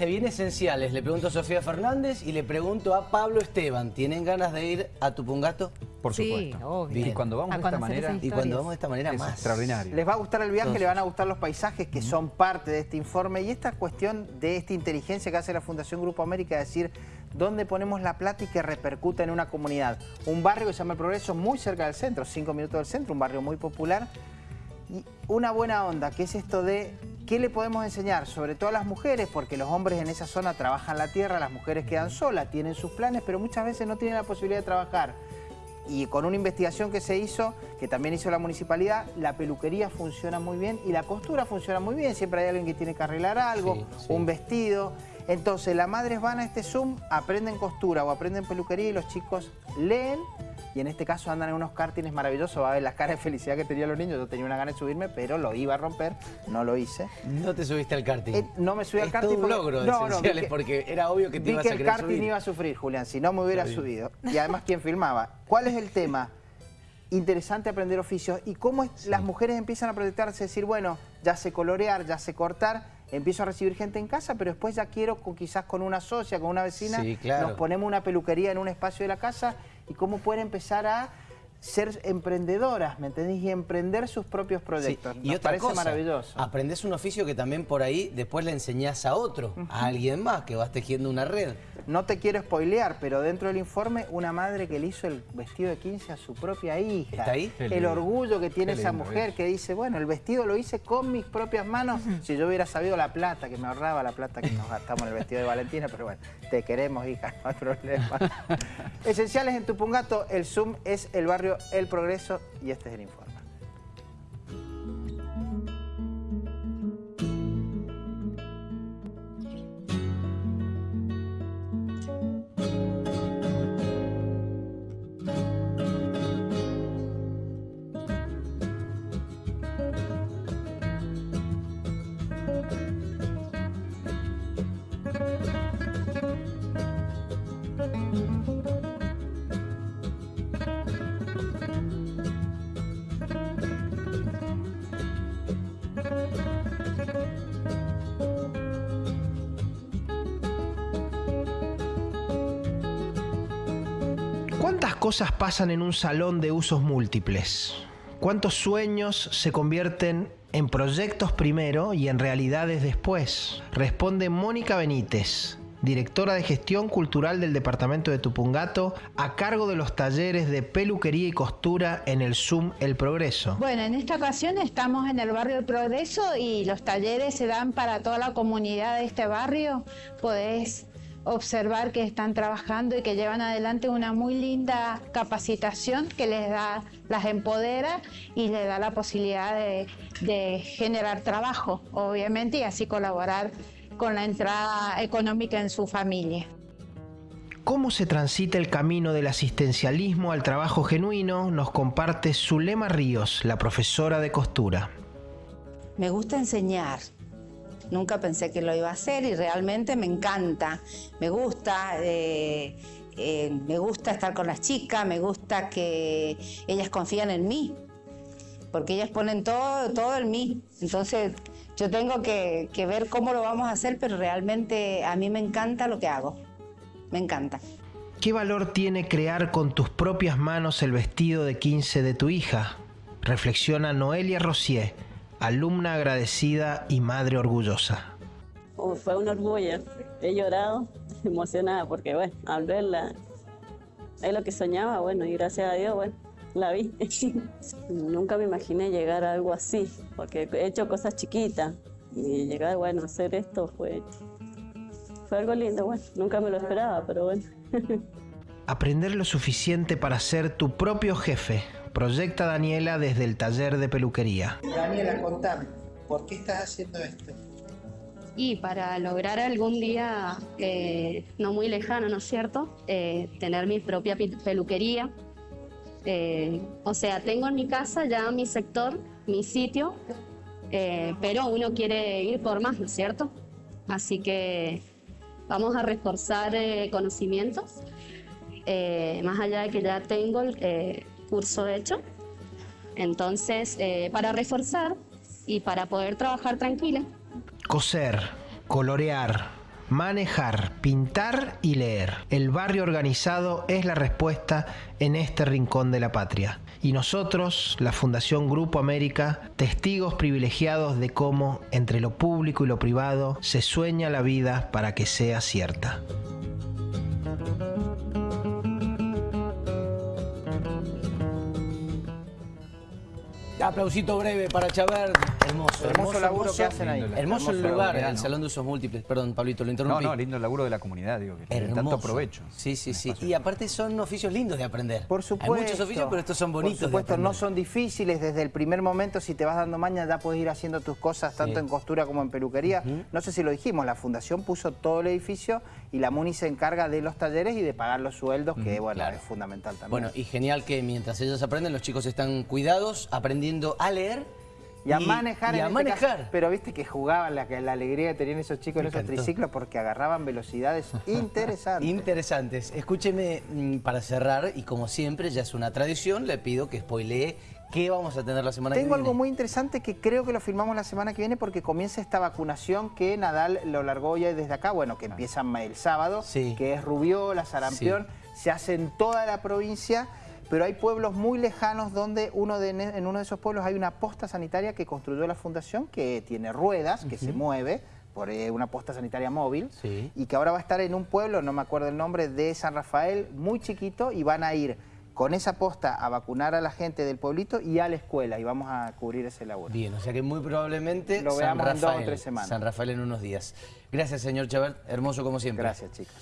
se viene Esenciales. Le pregunto a Sofía Fernández y le pregunto a Pablo Esteban. ¿Tienen ganas de ir a Tupungato? Por Sí, supuesto. obvio. Y cuando vamos A de esta manera, Y cuando vamos de esta manera es más. extraordinario. Les va a gustar el viaje, Entonces- le van a gustar los paisajes que son parte de este informe y esta cuestión de esta inteligencia que hace la Fundación Grupo América, es decir, dónde ponemos la plata y que repercuta en una comunidad. Un barrio que se llama El Progreso, muy cerca del centro, cinco minutos del centro, un barrio muy popular. Y una buena onda, que es esto de qué le podemos enseñar, sobre todo a las mujeres, porque los hombres en esa zona trabajan la tierra, las mujeres quedan solas, tienen sus planes, pero muchas veces no tienen la posibilidad de trabajar. Y con una investigación que se hizo, que también hizo la municipalidad, la peluquería funciona muy bien y la costura funciona muy bien. Siempre hay alguien que tiene que arreglar algo, Sí, sí. un vestido. Entonces, las madres van a este Zoom, aprenden costura o aprenden peluquería y los chicos leen y en este caso andan en unos kartines maravillosos. Va a ver las caras de felicidad que tenían los niños. Yo tenía una gana de subirme, pero lo iba a romper, no lo hice. No te subiste al karting. Eh, no me subí al Es karting todo un logro No, que- porque era obvio que te Vi ibas que a el karting subir. iba a sufrir, Julián, si no me hubiera subido. Y además, ¿quién filmaba? ¿Cuál es el tema? Interesante aprender oficios y cómo es- las mujeres empiezan a proyectarse, decir, bueno, ya sé colorear, ya sé cortar, empiezo a recibir gente en casa, pero después ya quiero con, quizás con una socia, con una vecina, Sí, claro. nos ponemos una peluquería en un espacio de la casa y cómo pueden empezar a ser emprendedoras, ¿me entendés? Y emprender sus propios Sí, proyectos. Y Nos otra parece cosa, maravilloso. aprendes un oficio que también por ahí después le enseñás a otro, a alguien más, que vas tejiendo una red. No te quiero spoilear, pero dentro del informe, una madre que le hizo el vestido de 15 a su propia hija. ¿Está ahí? Qué El lindo. orgullo que tiene Qué esa lindo mujer eso. que dice, bueno, el vestido lo hice con mis propias manos. Si yo hubiera sabido la plata, que me ahorraba la plata que nos gastamos en el vestido de Valentina, pero bueno, te queremos, hija, no hay problema. Esenciales en Tupungato, el Zoom es el barrio El Progreso y este es el informe. ¿Cuántas cosas pasan en un salón de usos múltiples? ¿Cuántos sueños se convierten en proyectos primero y en realidades después? Responde Mónica Benítez, directora de gestión cultural del departamento de Tupungato, a cargo de los talleres de peluquería y costura en el Zoom El Progreso. Bueno, en esta ocasión estamos en el barrio del Progreso y los talleres se dan para toda la comunidad de este barrio. Podés observar que están trabajando y que llevan adelante una muy linda capacitación que les da, las empodera y les da la posibilidad de, de generar trabajo, obviamente, y así colaborar con la entrada económica en su familia. ¿Cómo se transita el camino del asistencialismo al trabajo genuino? Nos comparte Zulema Ríos, la profesora de costura. Me gusta enseñar. Nunca pensé que lo iba a hacer y realmente me encanta. Me gusta, eh, eh, me gusta estar con las chicas, me gusta que ellas confían en mí, porque ellas ponen todo, todo en mí. Entonces yo tengo que, que ver cómo lo vamos a hacer, pero realmente a mí me encanta lo que hago. Me encanta. ¿Qué valor tiene crear con tus propias manos el vestido de 15 de tu hija? Reflexiona Noelia Rosier, alumna agradecida y madre orgullosa. Oh, fue un orgullo. He llorado, emocionada, porque bueno, al verla, es lo que soñaba, bueno, y gracias a Dios, bueno, la vi. Nunca me imaginé llegar a algo así, porque he hecho cosas chiquitas, y llegar, bueno, a hacer esto fue, fue algo lindo, bueno, nunca me lo esperaba, pero bueno. Aprender lo suficiente para ser tu propio jefe, proyecta Daniela desde el taller de peluquería. Daniela, contame, ¿por qué estás haciendo esto? Y para lograr algún día, eh, no muy lejano, ¿no es cierto?, Eh, tener mi propia pi- peluquería. Eh, o sea, tengo en mi casa ya mi sector, mi sitio, eh, pero uno quiere ir por más, ¿no es cierto? Así que vamos a reforzar eh, conocimientos, eh, más allá de que ya tengo el eh, curso hecho. Entonces, eh, para reforzar y para poder trabajar tranquila, Coser, colorear, manejar, pintar y leer. El barrio organizado es la respuesta en este rincón de la patria. Y nosotros, la Fundación Grupo América, testigos privilegiados de cómo entre lo público y lo privado se sueña la vida para que sea cierta. Aplausito breve para Chabert. Hermoso, Hermoso laburo que hacen ahí. Hermoso el Hermoso lugar, el ¿no? Salón de Usos Múltiples. Perdón, Pablito, lo interrumpí. no, lindo el laburo de la comunidad, digo, que tiene Hermoso. tanto provecho. Sí, sí, sí. Y aparte son oficios lindos de aprender. Por supuesto. Hay muchos oficios, pero estos son bonitos Por supuesto, de no son difíciles. Desde el primer momento, si te vas dando maña, ya puedes ir haciendo tus cosas, tanto en costura como en peluquería. No sé si lo dijimos, la Fundación puso todo el edificio y la MUNI se encarga de los talleres y de pagar los sueldos, que bueno, claro. es fundamental también. Bueno, y genial que mientras ellos aprenden, los chicos están cuidados, aprendiendo a leer y a manejar y en a este manejar. caso. Pero viste que jugaban la, que- la alegría que tenían esos chicos en esos encantó. triciclos porque agarraban velocidades interesantes. Interesantes. Escúcheme mm, para cerrar, y como siempre, ya es una tradición, le pido que spoilee qué vamos a tener la semana que Tengo viene. algo muy interesante que creo que lo filmamos la semana que viene porque comienza esta vacunación que Nadal lo largó ya desde acá, bueno, que empieza el sábado, Sí. que es rubiola, sarampión, se hace en toda la provincia, pero hay pueblos muy lejanos donde uno de, en uno de esos pueblos hay una posta sanitaria que construyó la fundación, que tiene ruedas, que se mueve, por eh, una posta sanitaria móvil, Sí. y que ahora va a estar en un pueblo, no me acuerdo el nombre, de San Rafael, muy chiquito, y van a ir con esa posta a vacunar a la gente del pueblito y a la escuela, y vamos a cubrir ese labor. Bien, o sea que muy probablemente Lo San veamos en dos o tres semanas. San Rafael en unos días. Gracias, señor Chabert. Hermoso como siempre. Gracias, chicos.